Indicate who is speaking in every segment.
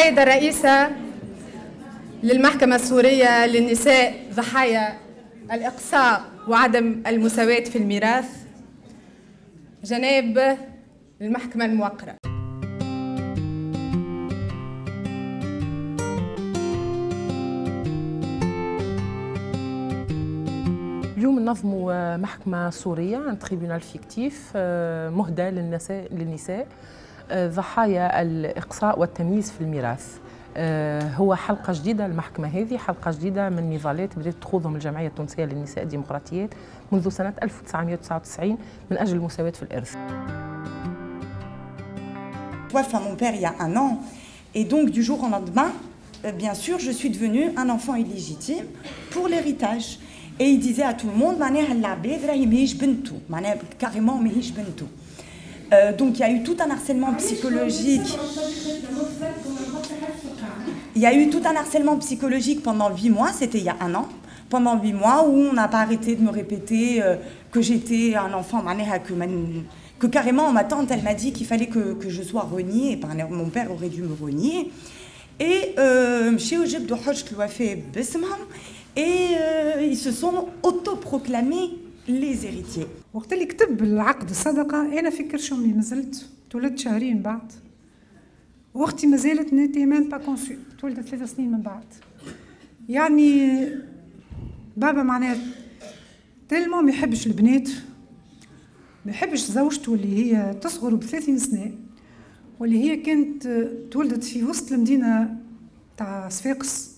Speaker 1: السيدة الرئيسة للمحكمة الصورية للنساء ضحايا الإقصاء وعدم المساواة في الميراث. جناب المحكمة الموقرة.
Speaker 2: اليوم نظموا محكمة صورية un tribunal fictif مهدى للنساء للنساء. ضحايا الإقصاء والتمييز في الميراث. آه، هو حلقة جديدة المحكمة هذه حلقة جديدة من نضالات بدأت تخوضهم الجمعية التونسية للنساء الديمقراطيات منذ سنة 1999 من أجل المساواة في الإرث.
Speaker 3: توفى mon père il y a un an et donc du jour au lendemain bien sûr je suis devenue un enfant illégitime pour l'héritage. Et il disait à tout le monde معناها العباد راهي ماهيش بنته معناها carrément ماهيش بنته Euh, donc il y a eu tout un harcèlement psychologique. Il y a eu tout un harcèlement psychologique pendant huit mois, c'était il y a un an, pendant huit mois où on n'a pas arrêté de me répéter euh, que j'étais un enfant, que, que carrément ma tante elle m'a dit qu'il fallait que, que, je sois reniée, mon père aurait dû me renier. Et euh, et ils se sont autoproclamés les héritiers.
Speaker 4: وقت اللي كتب العقد الصدقة أنا في كرش أمي مازلت تولدت شهرين بعد. وأختي مازالت n'était même pas conçue تولدت ثلاث سنين من بعد. يعني بابا معناه tellement ما يحبش البنات ما يحبش زوجته اللي هي تصغر بثلاثين سنة واللي هي كانت تولدت في وسط المدينة تاع صفاقس.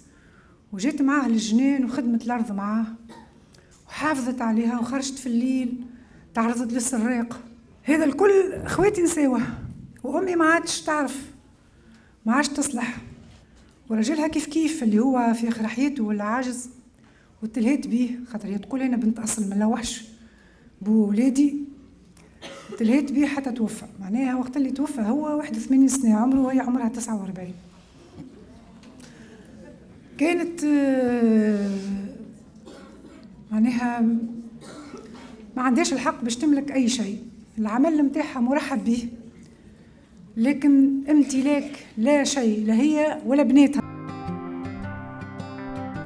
Speaker 4: وجيت معاه للجنان وخدمت الأرض معاه وحافظت عليها وخرجت في الليل تعرضت للسراق. هذا الكل إخواتي نساوه وأمي ما عادش تعرف ما عادش تصلح. ورجلها كيف كيف اللي هو في آخر حياته ولا عاجز وتلهيت بيه خاطر هي تقول أنا بنت أصل من وحش بو ولادي تلهيت بيه حتى توفى. معناها وقت اللي توفى هو 81 سنة عمره وهي عمرها 49 كانت آه، معناها ما عندهاش الحق باش تملك أي شيء. العمل نتاعها مرحب به لكن امتلاك لا شيء لا هي ولا بناتها.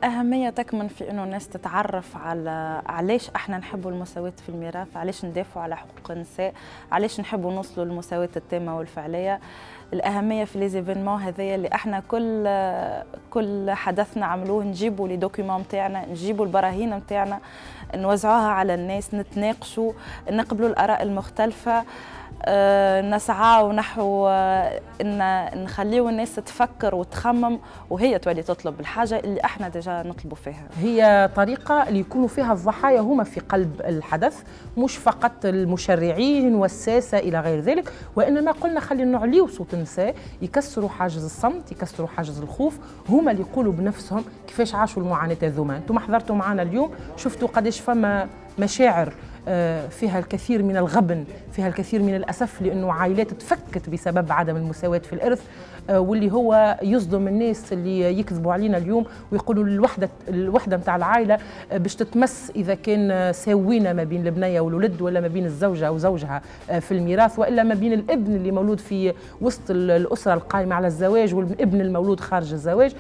Speaker 5: أهمية تكمن في إنه الناس تتعرف على علاش إحنا نحبوا المساواة في الميراث، علاش ندافعوا على حقوق النساء، علاش نحبوا نوصلوا للمساواة التامة والفعلية. الأهمية في les événements هذايا اللي إحنا كل كل حدث نعملوه نجيبوا les documents نتاعنا، نجيبوا البراهين نتاعنا، نوزعوها على الناس، نتناقشوا، نقبلوا الآراء المختلفة. آه، نسعى نحو آه، إن نخليو الناس تفكر وتخمم وهي تولي تطلب الحاجة اللي إحنا déjà نطلبوا فيها.
Speaker 2: هي طريقة اللي يكونوا فيها الضحايا هما في قلب الحدث مش فقط المشرعين والساسة إلى غير ذلك وإنما قلنا خلي نعليو صوت النساء يكسروا حاجز الصمت يكسروا حاجز الخوف هما اللي يقولوا بنفسهم كيفاش عاشوا المعاناة هذوما. أنتم حضرتوا معنا اليوم شفتوا قداش فما مشاعر فيها الكثير من الغبن فيها الكثير من الأسف لأنه عائلات تفكت بسبب عدم المساواة في الإرث آه، واللي هو يصدم الناس اللي يكذبوا علينا اليوم ويقولوا الوحدة الوحدة نتاع العائلة آه، باش تتمس إذا كان ساوينا ما بين البنية والولد ولا ما بين الزوجة وزوجها في الميراث وإلا ما بين الإبن اللي مولود في وسط الأسرة القائمة على الزواج والإبن المولود خارج الزواج.